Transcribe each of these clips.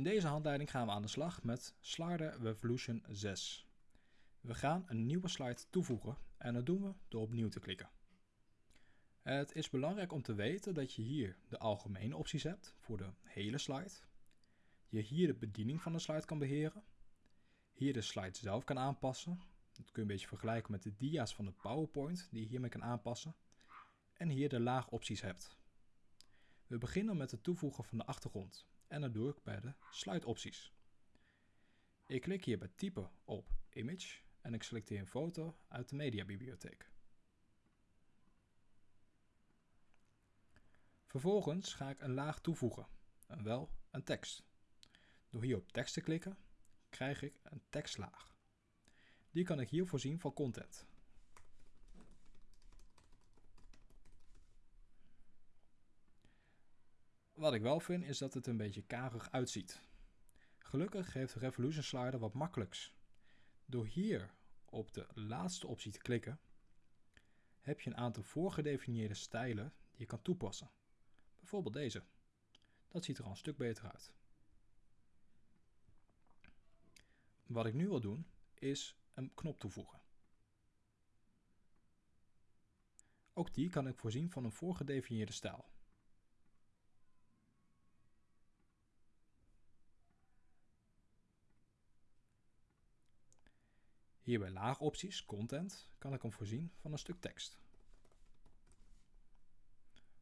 In deze handleiding gaan we aan de slag met Slider Revolution 6. We gaan een nieuwe slide toevoegen en dat doen we door opnieuw te klikken. Het is belangrijk om te weten dat je hier de algemene opties hebt voor de hele slide. Je hier de bediening van de slide kan beheren. Hier de slide zelf kan aanpassen. Dat kun je een beetje vergelijken met de dia's van de PowerPoint die je hiermee kan aanpassen. En hier de laagopties hebt. We beginnen met het toevoegen van de achtergrond en dat doe ik bij de slide opties. Ik klik hier bij typen op image en ik selecteer een foto uit de mediabibliotheek. Vervolgens ga ik een laag toevoegen, en wel een tekst. Door hier op tekst te klikken, krijg ik een tekstlaag. Die kan ik hier voorzien van content. Wat ik wel vind is dat het een beetje karig uitziet. Gelukkig geeft Revolution Slider wat makkelijks. Door hier op de laatste optie te klikken, heb je een aantal voorgedefinieerde stijlen die je kan toepassen. Bijvoorbeeld deze. Dat ziet er al een stuk beter uit. Wat ik nu wil doen, is een knop toevoegen. Ook die kan ik voorzien van een voorgedefinieerde stijl. Hier bij laagopties, content, kan ik hem voorzien van een stuk tekst.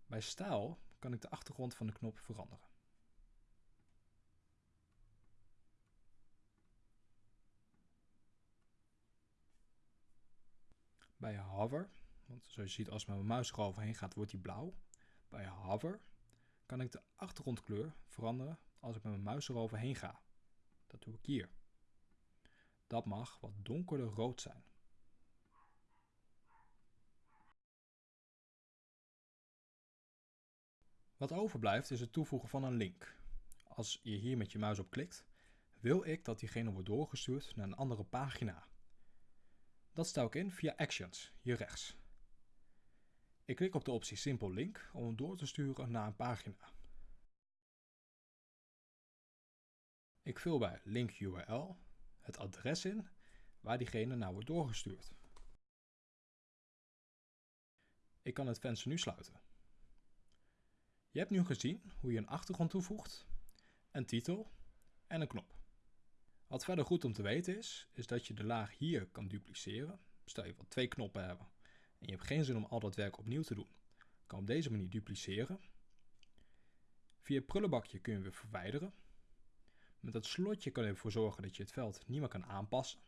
Bij stijl kan ik de achtergrond van de knop veranderen. Bij hover, want zoals je ziet als mijn muis eroverheen gaat wordt die blauw. Bij hover kan ik de achtergrondkleur veranderen als ik met mijn muis eroverheen ga. Dat doe ik hier. Dat mag wat donkerder rood zijn. Wat overblijft is het toevoegen van een link. Als je hier met je muis op klikt, wil ik dat diegene wordt doorgestuurd naar een andere pagina. Dat stel ik in via Actions, hier rechts. Ik klik op de optie Simple Link om hem door te sturen naar een pagina. Ik vul bij Link URL het adres in waar diegene naar wordt doorgestuurd. Ik kan het venster nu sluiten. Je hebt nu gezien hoe je een achtergrond toevoegt, een titel en een knop. Wat verder goed om te weten is, is dat je de laag hier kan dupliceren. Stel je wilt twee knoppen hebben en je hebt geen zin om al dat werk opnieuw te doen. Kan op deze manier dupliceren. Via het prullenbakje kun je verwijderen. Met dat slotje kan je ervoor zorgen dat je het veld niet meer kan aanpassen.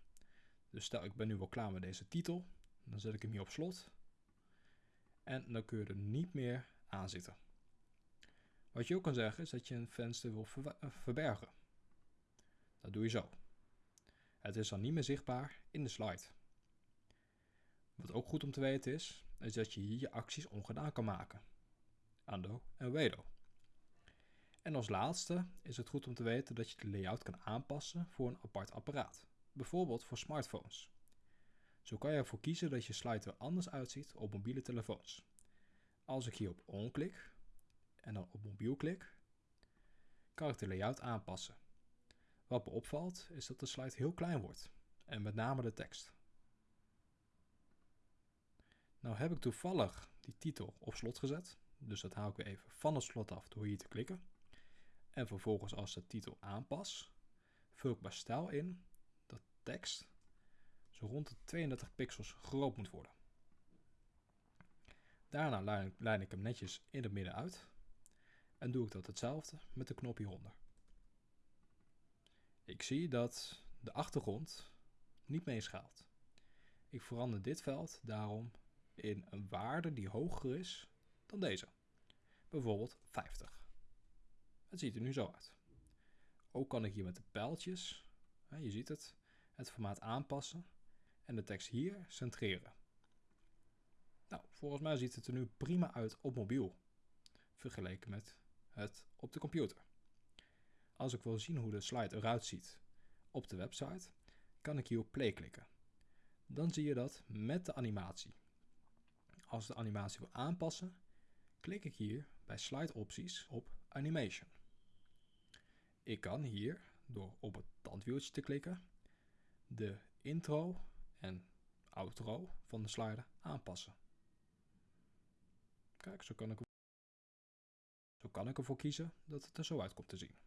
Dus stel ik ben nu wel klaar met deze titel, dan zet ik hem hier op slot. En dan kun je er niet meer aan zitten. Wat je ook kan zeggen is dat je een venster wil eh, verbergen. Dat doe je zo. Het is dan niet meer zichtbaar in de slide. Wat ook goed om te weten is, is dat je hier je acties ongedaan kan maken. Ando en Wedo. En als laatste is het goed om te weten dat je de layout kan aanpassen voor een apart apparaat, bijvoorbeeld voor smartphones. Zo kan je ervoor kiezen dat je slide er anders uitziet op mobiele telefoons. Als ik hier op on klik en dan op mobiel klik, kan ik de layout aanpassen. Wat me opvalt is dat de slide heel klein wordt en met name de tekst. Nou heb ik toevallig die titel op slot gezet, dus dat haal ik weer even van het slot af door hier te klikken. En vervolgens als de titel aanpas, vul ik bij stijl in dat tekst zo rond de 32 pixels groot moet worden. Daarna lijn ik hem netjes in het midden uit en doe ik dat hetzelfde met de knop hieronder. Ik zie dat de achtergrond niet meeschaalt. Ik verander dit veld daarom in een waarde die hoger is dan deze. Bijvoorbeeld 50. Het ziet er nu zo uit. Ook kan ik hier met de pijltjes, je ziet het, het formaat aanpassen en de tekst hier centreren. Nou, volgens mij ziet het er nu prima uit op mobiel, vergeleken met het op de computer. Als ik wil zien hoe de slide eruit ziet op de website, kan ik hier op play klikken. Dan zie je dat met de animatie. Als de animatie wil aanpassen, klik ik hier bij slide opties op animation. Ik kan hier, door op het tandwieltje te klikken, de intro en outro van de slider aanpassen. Kijk, zo kan ik, zo kan ik ervoor kiezen dat het er zo uit komt te zien.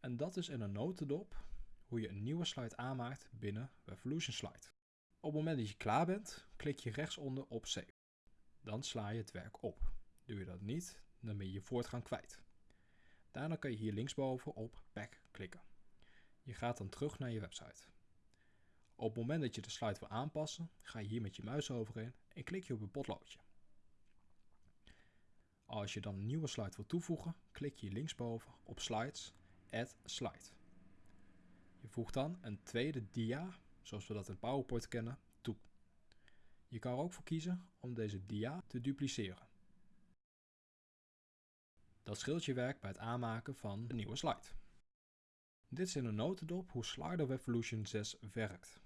En dat is in een notendop hoe je een nieuwe slide aanmaakt binnen Revolution Slide. Op het moment dat je klaar bent, klik je rechtsonder op Save. Dan sla je het werk op. Doe je dat niet, dan ben je je voortgang kwijt. Daarna kan je hier linksboven op Back klikken. Je gaat dan terug naar je website. Op het moment dat je de slide wil aanpassen, ga je hier met je muis overheen en klik je op het potloodje. Als je dan een nieuwe slide wil toevoegen, klik je linksboven op Slides, Add Slide. Je voegt dan een tweede dia, zoals we dat in PowerPoint kennen. Je kan er ook voor kiezen om deze dia te dupliceren. Dat scheelt je werk bij het aanmaken van een nieuwe slide. Dit is in een notendop hoe Slider Revolution 6 werkt.